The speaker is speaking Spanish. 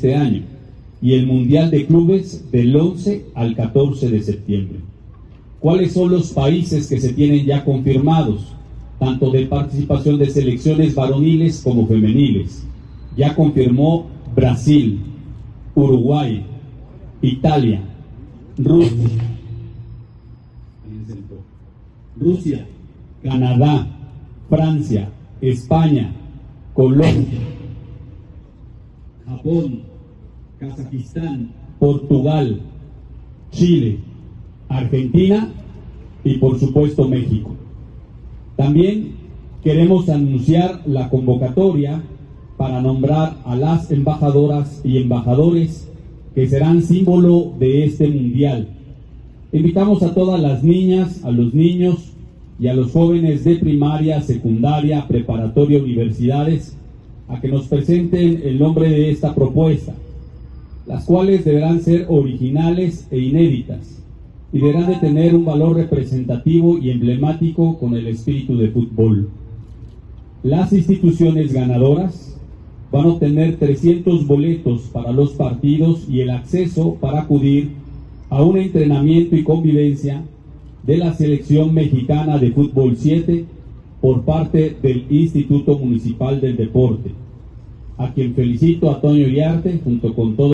este año y el Mundial de Clubes del 11 al 14 de septiembre. ¿Cuáles son los países que se tienen ya confirmados, tanto de participación de selecciones varoniles como femeniles? Ya confirmó Brasil, Uruguay, Italia, Rusia, Rusia, Canadá, Francia, España, Colombia, Japón, Kazajistán, Portugal, Chile, Argentina y por supuesto México. También queremos anunciar la convocatoria para nombrar a las embajadoras y embajadores que serán símbolo de este mundial. Invitamos a todas las niñas, a los niños y a los jóvenes de primaria, secundaria, preparatoria, universidades a que nos presenten el nombre de esta propuesta, las cuales deberán ser originales e inéditas y deberán de tener un valor representativo y emblemático con el espíritu de fútbol. Las instituciones ganadoras van a obtener 300 boletos para los partidos y el acceso para acudir a un entrenamiento y convivencia de la selección mexicana de fútbol 7 por parte del Instituto Municipal del Deporte, a quien felicito a Toño Iriarte junto con todo